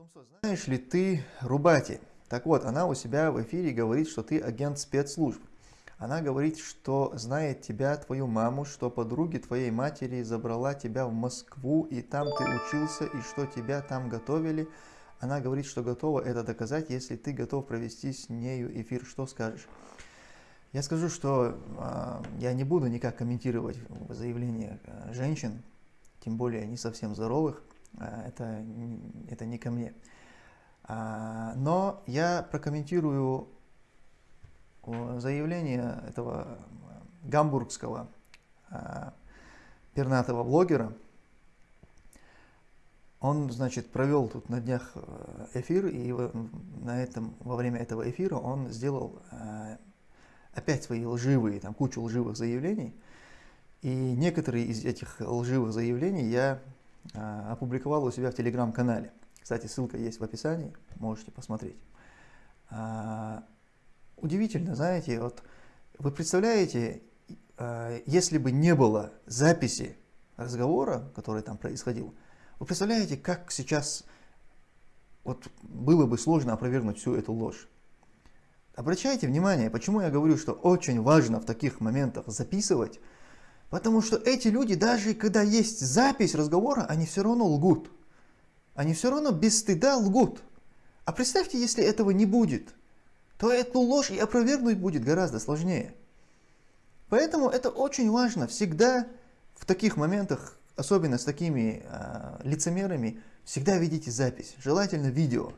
Тумсо, знаешь ли ты Рубати? Так вот, она у себя в эфире говорит, что ты агент спецслужб. Она говорит, что знает тебя, твою маму, что подруги твоей матери забрала тебя в Москву, и там ты учился, и что тебя там готовили. Она говорит, что готова это доказать, если ты готов провести с нею эфир. Что скажешь? Я скажу, что э, я не буду никак комментировать заявления э, женщин, тем более не совсем здоровых. Э, это, это не ко мне. Э, но я прокомментирую заявление этого гамбургского э, пернатого блогера. Он, значит, провел тут на днях э, эфир, и на этом, во время этого эфира он сделал опять свои лживые, там кучу лживых заявлений. И некоторые из этих лживых заявлений я опубликовал у себя в телеграм-канале. Кстати, ссылка есть в описании, можете посмотреть. Удивительно, знаете, вот вы представляете, э, если бы не было записи разговора, который там происходил, вы представляете, как сейчас вот было бы сложно опровергнуть всю эту ложь. Обращайте внимание, почему я говорю, что очень важно в таких моментах записывать, потому что эти люди, даже когда есть запись разговора, они все равно лгут. Они все равно без стыда лгут. А представьте, если этого не будет – то эту ложь и опровергнуть будет гораздо сложнее. Поэтому это очень важно всегда в таких моментах, особенно с такими э, лицемерами, всегда видите запись, желательно видео.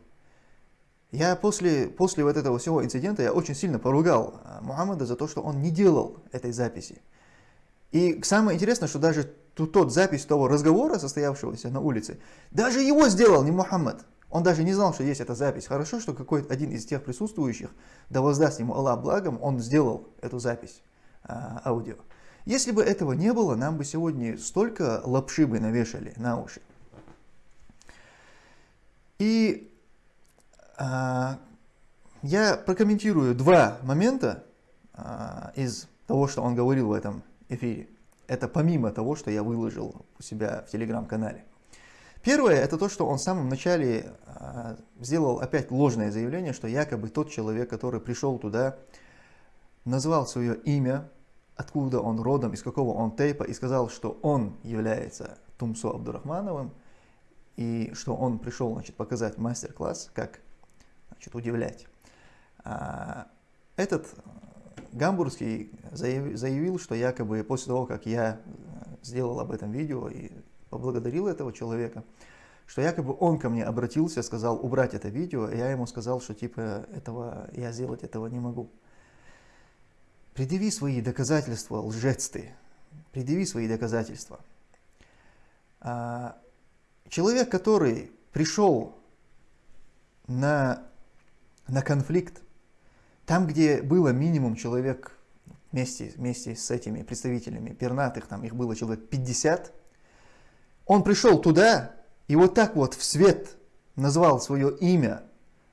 Я после, после вот этого всего инцидента я очень сильно поругал э, Мухаммада за то, что он не делал этой записи. И самое интересное, что даже тот запись того разговора, состоявшегося на улице, даже его сделал не Мухаммад. Он даже не знал, что есть эта запись. Хорошо, что какой-то один из тех присутствующих, да воздаст ему Аллах благом, он сделал эту запись а, аудио. Если бы этого не было, нам бы сегодня столько лапши бы навешали на уши. И а, я прокомментирую два момента а, из того, что он говорил в этом эфире. Это помимо того, что я выложил у себя в телеграм-канале. Первое, это то, что он в самом начале э, сделал опять ложное заявление, что якобы тот человек, который пришел туда, назвал свое имя, откуда он родом, из какого он тейпа, и сказал, что он является Тумсо Абдурахмановым, и что он пришел значит, показать мастер-класс, как значит, удивлять. А, этот гамбургский заявил, что якобы после того, как я сделал об этом видео и поблагодарил этого человека, что якобы он ко мне обратился, сказал убрать это видео, и я ему сказал, что типа этого я сделать этого не могу. Предъяви свои доказательства, лжец ты. Предъяви свои доказательства. А, человек, который пришел на, на конфликт, там, где было минимум человек вместе, вместе с этими представителями пернатых, там их было человек 50, он пришел туда и вот так вот в свет назвал свое имя,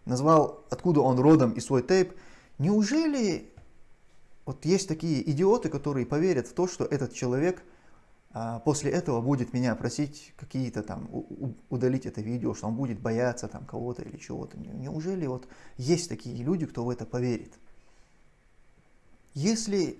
назвал, откуда он родом и свой тейп. Неужели вот есть такие идиоты, которые поверят в то, что этот человек после этого будет меня просить какие-то там, удалить это видео, что он будет бояться там кого-то или чего-то. Неужели вот есть такие люди, кто в это поверит? Если,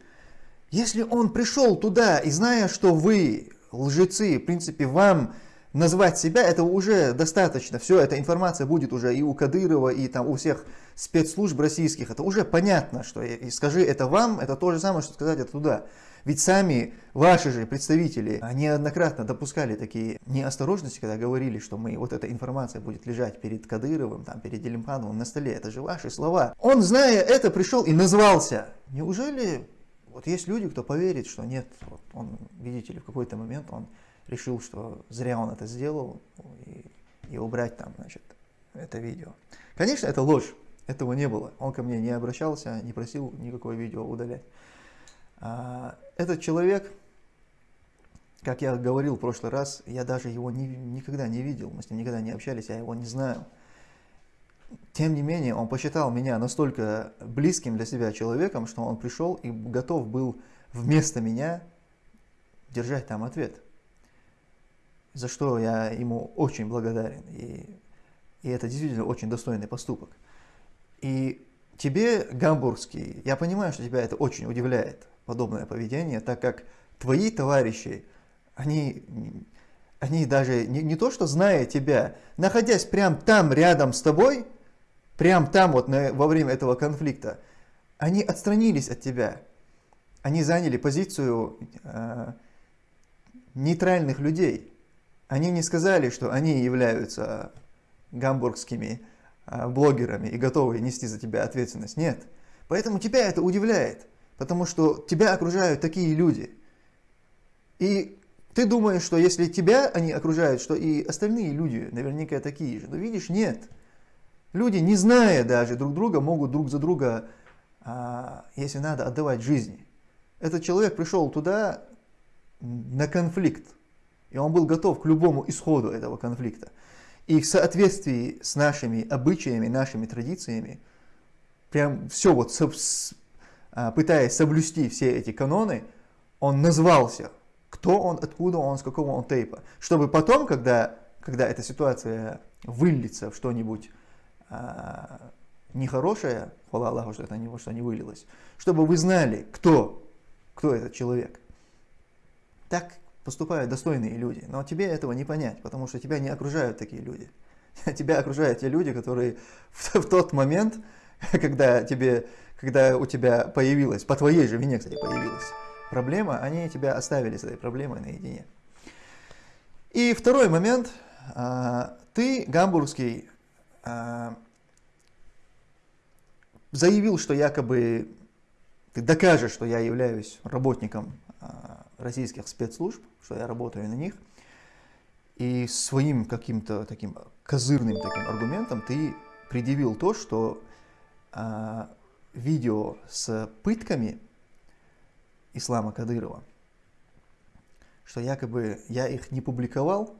если он пришел туда и зная, что вы лжецы, в принципе, вам назвать себя, это уже достаточно. Все, эта информация будет уже и у Кадырова, и там у всех спецслужб российских. Это уже понятно, что и скажи это вам, это то же самое, что сказать это туда. Ведь сами ваши же представители неоднократно допускали такие неосторожности, когда говорили, что мы, вот эта информация будет лежать перед Кадыровым, там, перед Делимхановым на столе. Это же ваши слова. Он, зная это, пришел и назвался. Неужели вот есть люди, кто поверит, что нет, вот он, видите ли, в какой-то момент он решил, что зря он это сделал, и, и убрать там, значит, это видео. Конечно, это ложь, этого не было. Он ко мне не обращался, не просил никакое видео удалять. А, этот человек, как я говорил в прошлый раз, я даже его не, никогда не видел, мы с ним никогда не общались, я его не знаю. Тем не менее, он посчитал меня настолько близким для себя человеком, что он пришел и готов был вместо меня держать там ответ. За что я ему очень благодарен. И И это действительно очень достойный поступок. И тебе, гамбургский, я понимаю, что тебя это очень удивляет, подобное поведение, так как твои товарищи, они, они даже не, не то, что зная тебя, находясь прямо там, рядом с тобой, прямо там вот на, во время этого конфликта, они отстранились от тебя. Они заняли позицию э, нейтральных людей. Они не сказали, что они являются гамбургскими э, блогерами и готовы нести за тебя ответственность. Нет. Поэтому тебя это удивляет, потому что тебя окружают такие люди. И ты думаешь, что если тебя они окружают, что и остальные люди наверняка такие же. Но видишь, нет. Люди, не зная даже друг друга, могут друг за друга, а, если надо, отдавать жизни. Этот человек пришел туда на конфликт, и он был готов к любому исходу этого конфликта. И в соответствии с нашими обычаями, нашими традициями, прям все вот, а, пытаясь соблюсти все эти каноны, он назвался, кто он, откуда он, с какого он тейпа. Чтобы потом, когда, когда эта ситуация выльется в что-нибудь а, нехорошее, хвала Аллаху, что это не, что не вылилось, чтобы вы знали, кто, кто этот человек. Так поступают достойные люди, но тебе этого не понять, потому что тебя не окружают такие люди. Тебя окружают те люди, которые в, в тот момент, когда, тебе, когда у тебя появилась, по твоей же вине, кстати, появилась проблема, они тебя оставили с этой проблемой наедине. И второй момент. А, ты, гамбургский, а, заявил, что якобы ты докажешь, что я являюсь работником российских спецслужб, что я работаю на них, и своим каким-то таким козырным таким аргументом ты предъявил то, что а, видео с пытками Ислама Кадырова, что якобы я их не публиковал,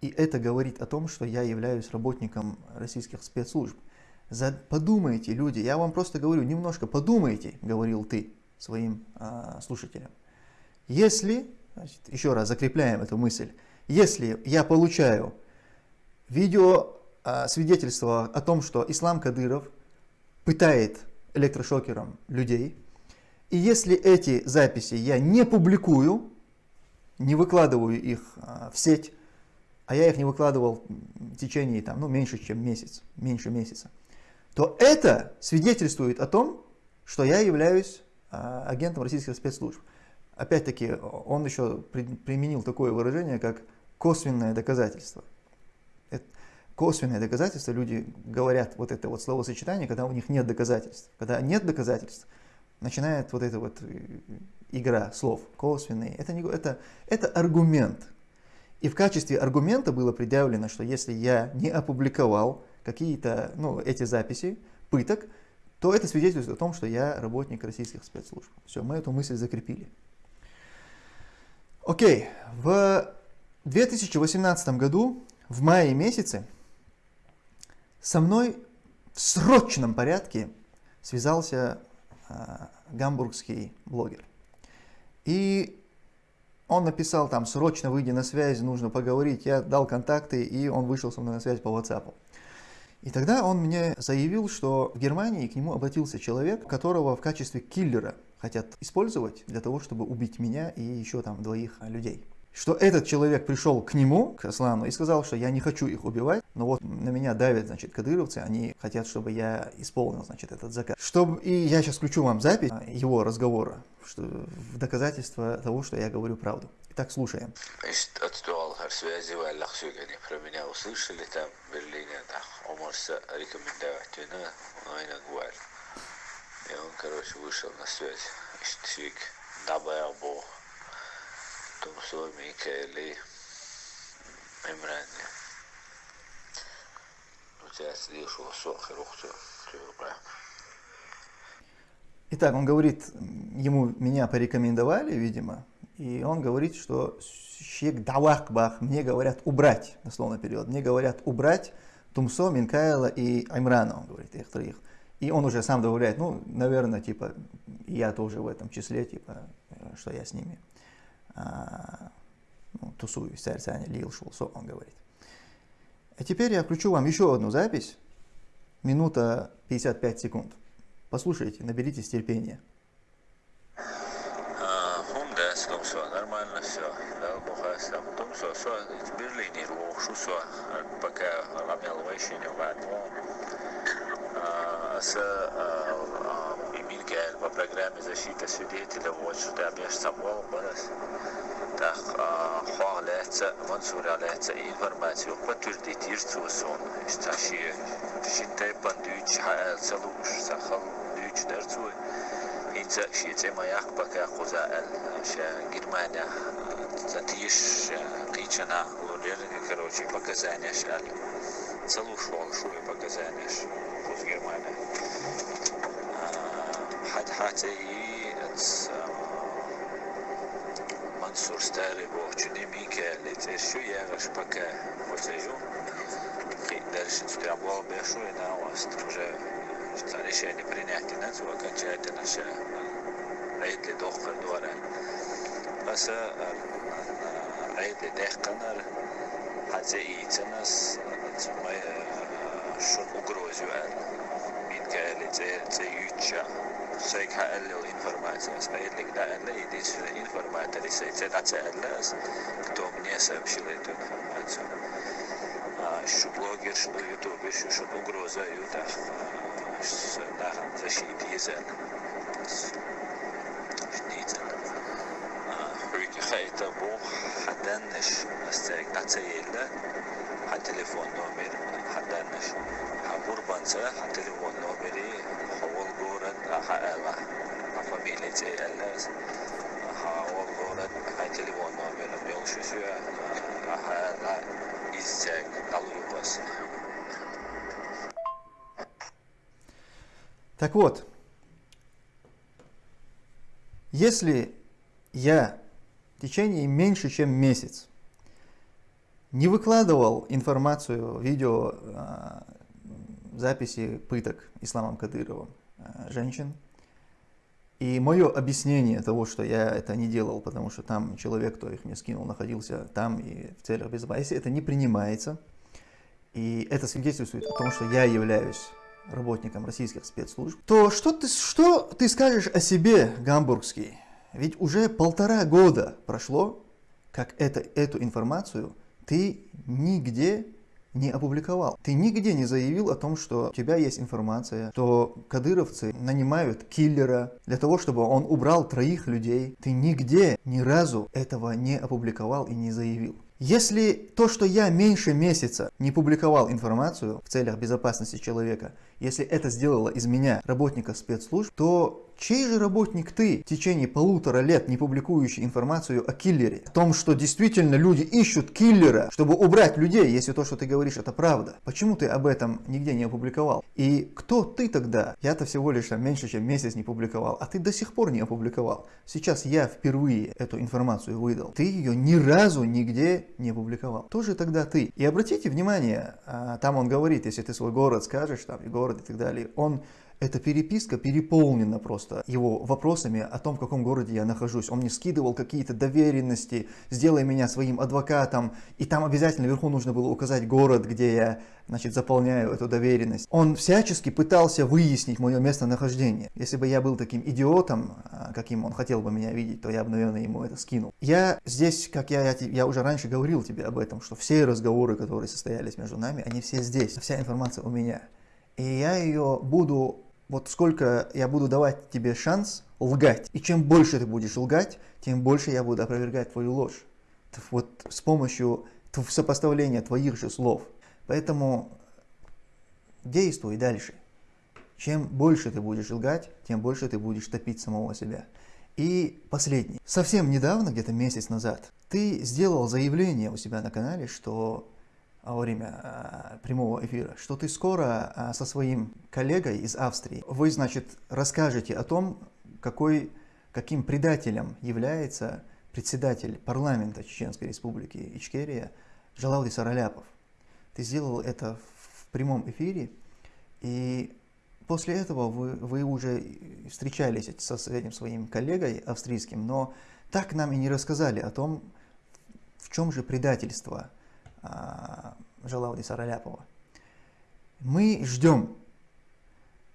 и это говорит о том, что я являюсь работником российских спецслужб. За... Подумайте, люди, я вам просто говорю, немножко подумайте, говорил ты своим э, слушателям. Если, значит, еще раз закрепляем эту мысль, если я получаю видео э, свидетельство о том, что Ислам Кадыров пытает электрошокером людей, и если эти записи я не публикую, не выкладываю их э, в сеть, а я их не выкладывал в течение там, ну, меньше, чем месяц, меньше месяца, то это свидетельствует о том, что я являюсь агентом российских спецслужб. Опять-таки, он еще при, применил такое выражение, как косвенное доказательство. Это, косвенное доказательство, люди говорят вот это вот словосочетание, когда у них нет доказательств. Когда нет доказательств, начинает вот эта вот э, игра слов, косвенные. Это, не, это, это аргумент. И в качестве аргумента было предъявлено, что если я не опубликовал какие-то, ну, эти записи пыток, то это свидетельствует о том, что я работник российских спецслужб. Все, мы эту мысль закрепили. Окей, в 2018 году, в мае месяце, со мной в срочном порядке связался э, гамбургский блогер. И он написал там, срочно выйди на связь, нужно поговорить. Я дал контакты, и он вышел со мной на связь по WhatsApp. И тогда он мне заявил, что в Германии к нему обратился человек, которого в качестве киллера хотят использовать для того, чтобы убить меня и еще там двоих людей. Что этот человек пришел к нему, к Аслану, и сказал, что я не хочу их убивать, но вот на меня давят, значит, кадыровцы, они хотят, чтобы я исполнил, значит, этот заказ. Чтобы... И я сейчас включу вам запись его разговора, что... в доказательство того, что я говорю правду. Итак, слушаем. связи в они про меня услышали там в Берлине, да, может рекомендовать вина, но и говорит. И он, короче, вышел на связь. Штик, дабая бо. Тумсо Микаэли Имрани. У тебя слышу, сохер, ухтю, Итак, он говорит, ему меня порекомендовали, видимо, и он говорит, что Щек Давахбах, мне говорят убрать, дословно перевод, мне говорят убрать Тумсо, Минкаэла и Аймрана, он говорит, их троих. И он уже сам добавляет, ну, наверное, типа, я тоже в этом числе, типа, что я с ними а, ну, тусуюсь, царь Лил Шулсо, он говорит. А теперь я включу вам еще одну запись, минута 55 секунд. Послушайте, наберитесь терпения. нормально все. Да, бухайся. Потом все, все, в Берлине рухшу, все. Пока ламел вещение в С Мигель по программе защиты свидетеля, вот что я самого барас. Так, хвалится, мансуралится информацию, подтвердить ирцусон. Сташи, шинтай пандуч, целуш, сахал, дюч, дерцуй. Инца, шице маяк, пока хузаэл, ша Германия, затиш, кичана, лулер, короче, показания шали. Целуш, волшуй, показания, хуз Германия. حد حتى منصور ستاري بو چوني ميكا لتشو يا غشبكا وتجو дальше стрябло большое на вас уже решение принять на то окончательно все عيد دخل دورة بس عيد دخنر حتى ايتنس شون угрозю min käli se ytcha söik häällä информация спаялик да әлі единственный информатор и сейте да цәлләс кто мне сообщил это что блогер что ютубер что что угроза юта на защите язык daar verschillende zijn. Dus, niet. Uyga qayta bu hadanish natsayelar ha telefon nomeri hadanish ha urbansa ha telefon nomeri havol город ava ha familiya ceyalar havol город ha telefon nomeri yo'l shu izchak daluyqos Так вот, если я в течение меньше, чем месяц не выкладывал информацию, видео, а, записи пыток Исламом Кадыровым а, женщин. И мое объяснение того, что я это не делал, потому что там человек, кто их мне скинул, находился там и в целях безопасности, это не принимается. И это свидетельствует о том, что я являюсь работником российских спецслужб, то что ты, что ты скажешь о себе, гамбургский? Ведь уже полтора года прошло, как это, эту информацию ты нигде не опубликовал. Ты нигде не заявил о том, что у тебя есть информация, что кадыровцы нанимают киллера для того, чтобы он убрал троих людей. Ты нигде ни разу этого не опубликовал и не заявил. Если то, что я меньше месяца не публиковал информацию в целях безопасности человека, если это сделало из меня работника спецслужб, то чей же работник ты в течение полутора лет не публикующий информацию о киллере? О том, что действительно люди ищут киллера, чтобы убрать людей, если то, что ты говоришь, это правда. Почему ты об этом нигде не опубликовал? И кто ты тогда? Я-то всего лишь там, меньше, чем месяц не публиковал, а ты до сих пор не опубликовал. Сейчас я впервые эту информацию выдал. Ты ее ни разу нигде не публиковал. Тоже тогда ты. И обратите внимание, а, там он говорит, если ты свой город скажешь, там и и так далее, он эта переписка переполнена просто его вопросами о том, в каком городе я нахожусь. Он мне скидывал какие-то доверенности, сделай меня своим адвокатом. И там обязательно вверху нужно было указать город, где я значит, заполняю эту доверенность. Он всячески пытался выяснить мое местонахождение. Если бы я был таким идиотом, а, каким он хотел бы меня видеть, то я бы, наверное, ему это скинул. Я здесь, как я, я, я уже раньше говорил тебе об этом, что все разговоры, которые состоялись между нами, они все здесь. Вся информация у меня. И я ее буду вот сколько я буду давать тебе шанс лгать. И чем больше ты будешь лгать, тем больше я буду опровергать твою ложь. Вот с помощью сопоставления твоих же слов. Поэтому действуй дальше. Чем больше ты будешь лгать, тем больше ты будешь топить самого себя. И последний. Совсем недавно, где-то месяц назад, ты сделал заявление у себя на канале, что во время а, прямого эфира, что ты скоро а, со своим коллегой из Австрии, вы, значит, расскажете о том, какой, каким предателем является председатель парламента Чеченской Республики Ичкерия Джалауди Сараляпов. Ты сделал это в прямом эфире, и после этого вы, вы уже встречались со этим своим коллегой австрийским, но так нам и не рассказали о том, в чем же предательство а, Жалауди Сараляпова. Мы ждем,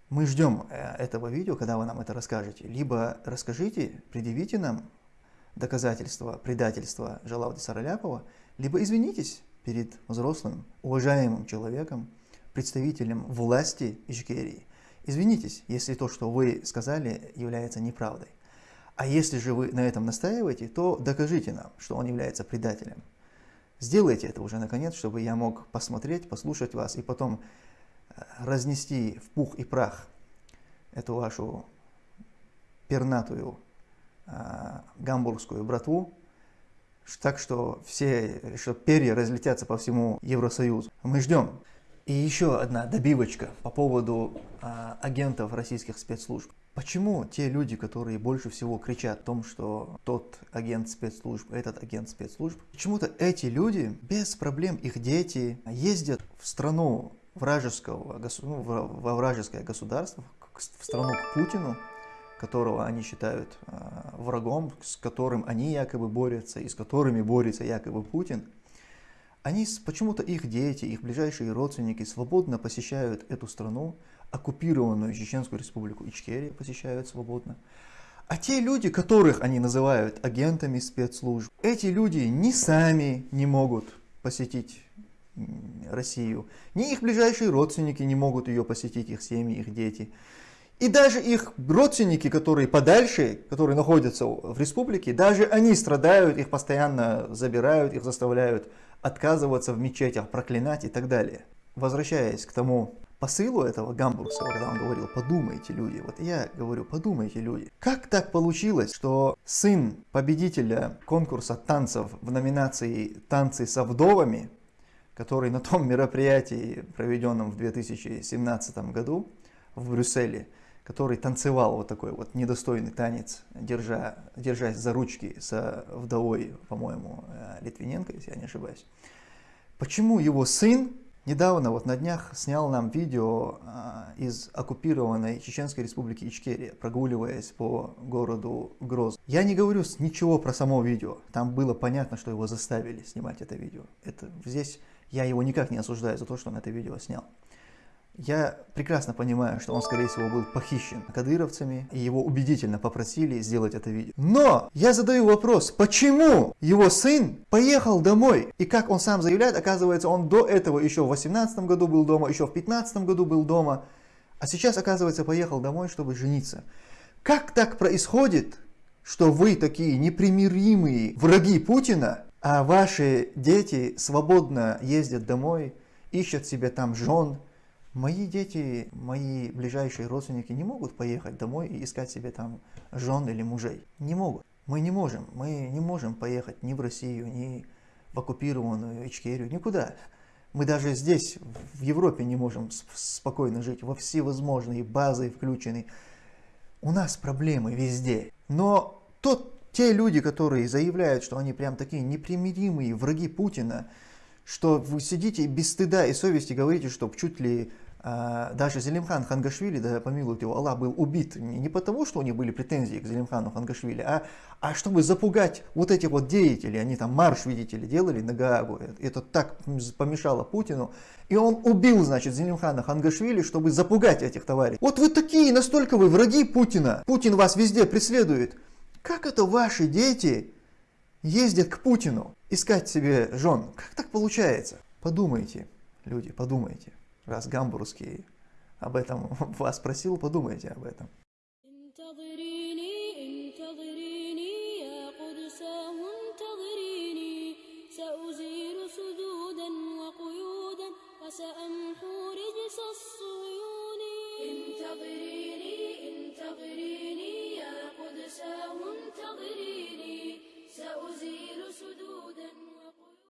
мы ждем э, этого видео, когда вы нам это расскажете. Либо расскажите, предъявите нам доказательства предательства Жалауди Сараляпова, либо извинитесь перед взрослым, уважаемым человеком, представителем власти Ичкерии. Извинитесь, если то, что вы сказали, является неправдой. А если же вы на этом настаиваете, то докажите нам, что он является предателем. Сделайте это уже наконец, чтобы я мог посмотреть, послушать вас и потом э, разнести в пух и прах эту вашу пернатую э, гамбургскую братву, так что все, что перья разлетятся по всему Евросоюзу. Мы ждем. И еще одна добивочка по поводу э, агентов российских спецслужб. Почему те люди, которые больше всего кричат о том, что тот агент спецслужб, этот агент спецслужб, почему-то эти люди, без проблем, их дети, ездят в страну вражеского, ну, во вражеское государство, в страну к Путину, которого они считают э, врагом, с которым они якобы борются и с которыми борется якобы Путин, они почему-то их дети, их ближайшие родственники свободно посещают эту страну, оккупированную Чеченскую республику Ичкерия посещают свободно. А те люди, которых они называют агентами спецслужб, эти люди ни сами не могут посетить Россию, ни их ближайшие родственники не могут ее посетить, их семьи, их дети. И даже их родственники, которые подальше, которые находятся в республике, даже они страдают, их постоянно забирают, их заставляют отказываться в мечетях, проклинать и так далее. Возвращаясь к тому посылу этого гамбургского, когда он говорил, подумайте, люди. Вот я говорю, подумайте, люди. Как так получилось, что сын победителя конкурса танцев в номинации «Танцы со вдовами», который на том мероприятии, проведенном в 2017 году в Брюсселе, который танцевал вот такой вот недостойный танец, держа, держась за ручки со вдовой, по-моему, э, Литвиненко, если я не ошибаюсь. Почему его сын Недавно, вот на днях, снял нам видео а, из оккупированной Чеченской республики Ичкерия, прогуливаясь по городу Гроз. Я не говорю ничего про само видео, там было понятно, что его заставили снимать это видео. Это, здесь я его никак не осуждаю за то, что он это видео снял. Я прекрасно понимаю, что он, скорее всего, был похищен кадыровцами, и его убедительно попросили сделать это видео. Но я задаю вопрос, почему его сын поехал домой? И как он сам заявляет, оказывается, он до этого еще в 18 году был дома, еще в 15 году был дома, а сейчас, оказывается, поехал домой, чтобы жениться. Как так происходит, что вы такие непримиримые враги Путина, а ваши дети свободно ездят домой, ищут себе там жен, Мои дети, мои ближайшие родственники не могут поехать домой и искать себе там жен или мужей. Не могут. Мы не можем. Мы не можем поехать ни в Россию, ни в оккупированную Ичкерию, никуда. Мы даже здесь, в Европе, не можем спокойно жить. Во всевозможные базы включены. У нас проблемы везде. Но тот, те люди, которые заявляют, что они прям такие непримиримые враги Путина, что вы сидите без стыда и совести говорите, что чуть ли даже Зелимхан Хангашвили, да помилует его Аллах, был убит не потому, что у них были претензии к Зелимхану Хангашвили, а, а чтобы запугать вот этих вот деятелей, они там марш, видите ли, делали на Гаагу, это так помешало Путину, и он убил, значит, Зелимхана Хангашвили, чтобы запугать этих товарищей. Вот вы такие, настолько вы враги Путина, Путин вас везде преследует. Как это ваши дети ездят к Путину искать себе жен? Как так получается? Подумайте, люди, подумайте раз гамбургский об этом вас спросил, подумайте об этом.